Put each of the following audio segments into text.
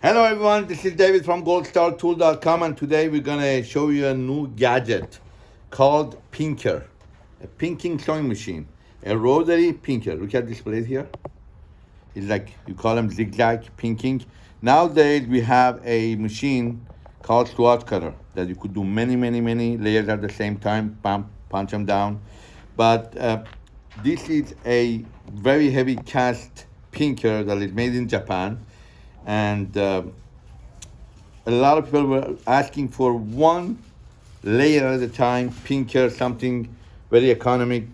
Hello everyone, this is David from goldstartool.com and today we're gonna show you a new gadget called Pinker, a pinking sewing machine, a rotary pinker. Look at this blade here. It's like, you call them zigzag pinking. Nowadays we have a machine called swatch cutter that you could do many, many, many layers at the same time, bam, punch them down. But uh, this is a very heavy cast pinker that is made in Japan and uh, a lot of people were asking for one layer at a time, pinker, something very economic.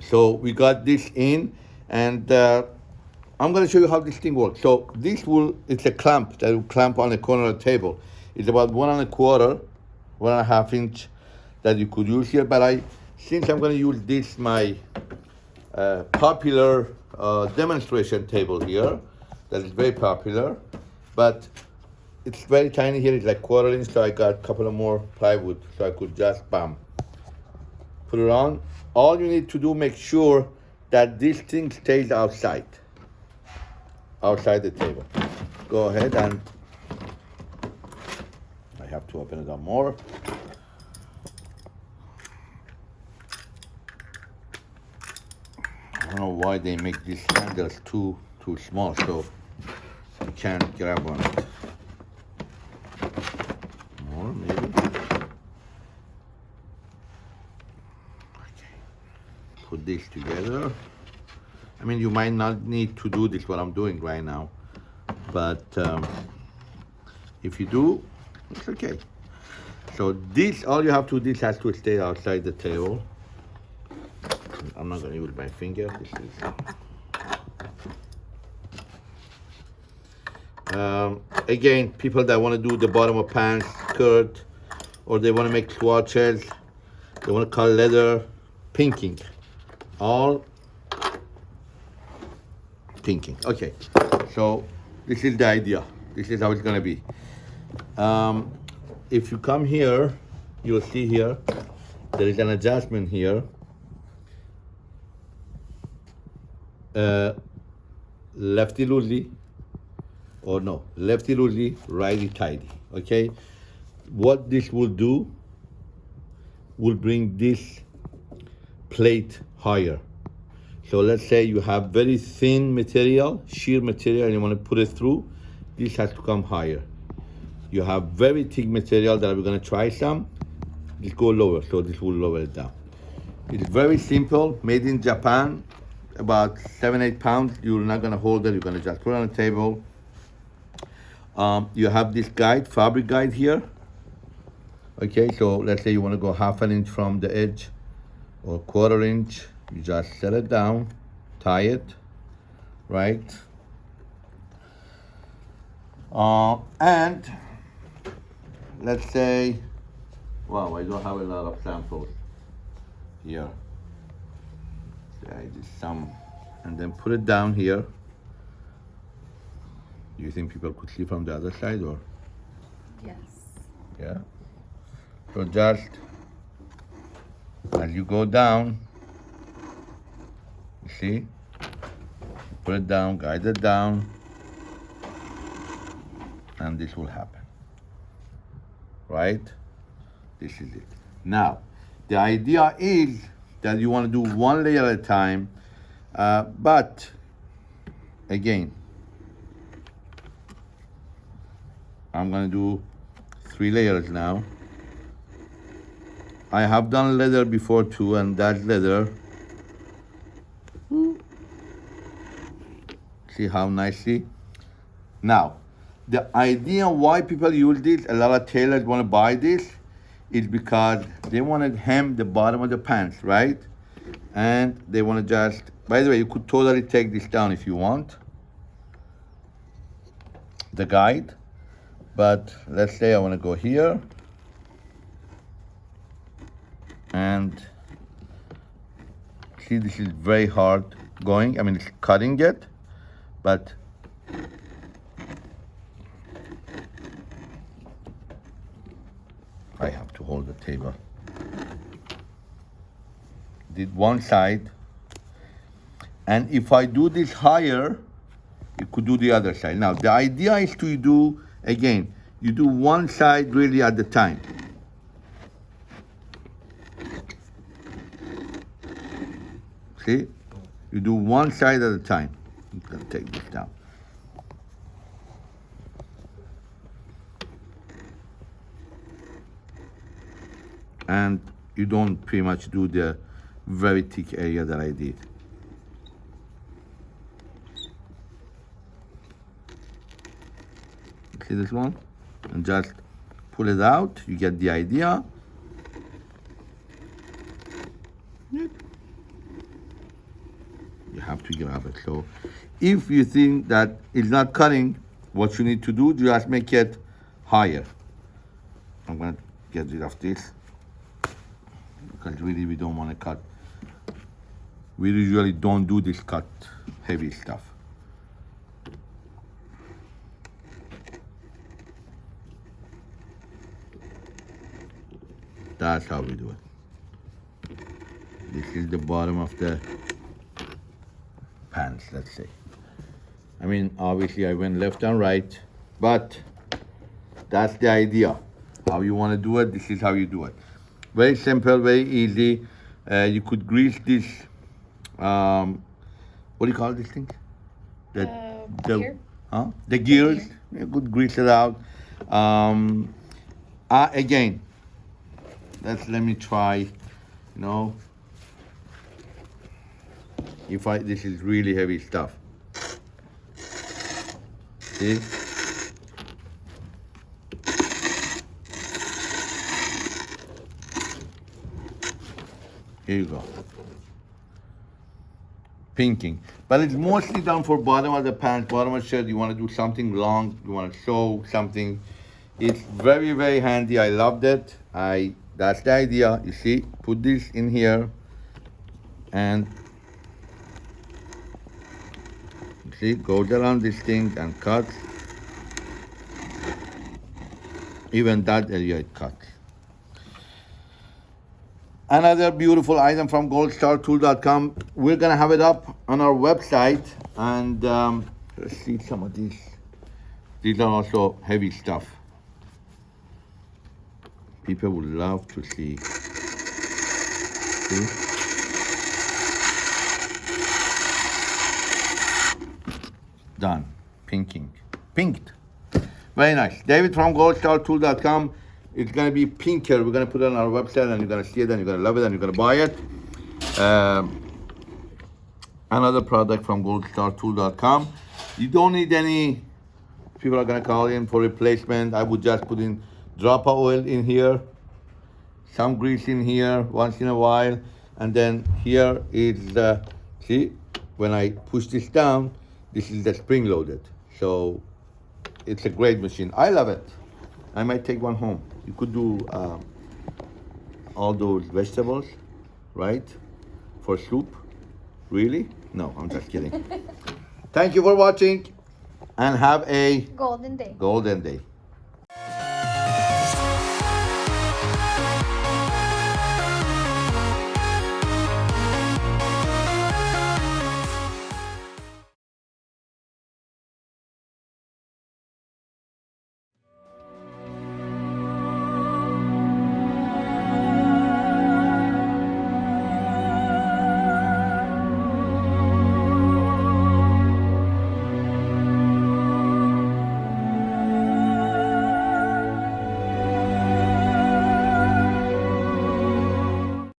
So we got this in, and uh, I'm going to show you how this thing works. So this will, it's a clamp that will clamp on the corner of the table. It's about one and a quarter, one and a half inch that you could use here. But I, since I'm going to use this, my uh, popular uh, demonstration table here, that is very popular, but it's very tiny here. It's like quarter inch, so I got a couple of more plywood, so I could just bam, put it on. All you need to do, make sure that this thing stays outside, outside the table. Go ahead and I have to open it up more. I don't know why they make these handles too too small, so you can't grab on it. More, maybe. Okay. Put this together. I mean, you might not need to do this what I'm doing right now, but um, if you do, it's okay. So this, all you have to do, this has to stay outside the table. I'm not gonna use my finger. This is Um, again, people that want to do the bottom of pants skirt, or they want to make swatches, they want to cut leather, pinking, all pinking. Okay, so this is the idea. This is how it's gonna be. Um, if you come here, you'll see here, there is an adjustment here. Uh, lefty loosely, or no, lefty loosely, righty tighty, okay? What this will do will bring this plate higher. So let's say you have very thin material, sheer material, and you want to put it through, this has to come higher. You have very thick material that we're going to try some, this go lower, so this will lower it down. It's very simple, made in Japan, about seven, eight pounds. You're not going to hold it, you're going to just put it on the table, um, you have this guide, fabric guide here. Okay, so let's say you want to go half an inch from the edge or quarter inch. You just set it down, tie it, right? Uh, and let's say, wow, I don't have a lot of samples here. So I just some, and then put it down here. Do you think people could see from the other side or? Yes. Yeah. So just as you go down, you see, put it down, guide it down, and this will happen. Right? This is it. Now, the idea is that you want to do one layer at a time, uh, but again, I'm gonna do three layers now. I have done leather before too, and that's leather. See how nicely? Now, the idea why people use this, a lot of tailors wanna buy this, is because they wanna hem the bottom of the pants, right? And they wanna just, by the way, you could totally take this down if you want. The guide but let's say I want to go here. And see this is very hard going I mean it's cutting it but I have to hold the table. Did one side. And if I do this higher you could do the other side. Now, the idea is to do, again, you do one side really at the time. See? You do one side at a time. I'm gonna take this down. And you don't pretty much do the very thick area that I did. See this one? And just pull it out, you get the idea. You have to grab it. So if you think that it's not cutting, what you need to do, just make it higher. I'm gonna get rid of this because really we don't want to cut. We usually don't do this cut heavy stuff. That's how we do it. This is the bottom of the pants, let's say. I mean, obviously I went left and right, but that's the idea. How you want to do it, this is how you do it. Very simple, very easy. Uh, you could grease this, um, what do you call this thing? The, Uh, the, gear? Huh? The gears, you could grease it out. Um, uh, again, let's let me try, you know, if I, this is really heavy stuff. See? Here you go. Pinking. But it's mostly done for bottom of the pants, bottom of the shirt. You want to do something long, you want to show something. It's very, very handy. I loved it. I that's the idea. You see, put this in here and see, goes around this thing and cuts. Even that area it cuts. Another beautiful item from goldstartool.com. We're gonna have it up on our website and um, let's see some of these. These are also heavy stuff. People would love to see. See? Done. Pinking. Pinked. Very nice. David from goldstartool.com. It's gonna be pinker. We're gonna put it on our website and you're gonna see it and you're gonna love it and you're gonna buy it. Um, another product from goldstartool.com. You don't need any, people are gonna call in for replacement. I would just put in drop of oil in here, some grease in here once in a while. And then here is the, see, when I push this down, this is the spring loaded. So it's a great machine. I love it. I might take one home. You could do um, all those vegetables, right? For soup. Really? No, I'm just kidding. Thank you for watching and have a Golden day. golden day.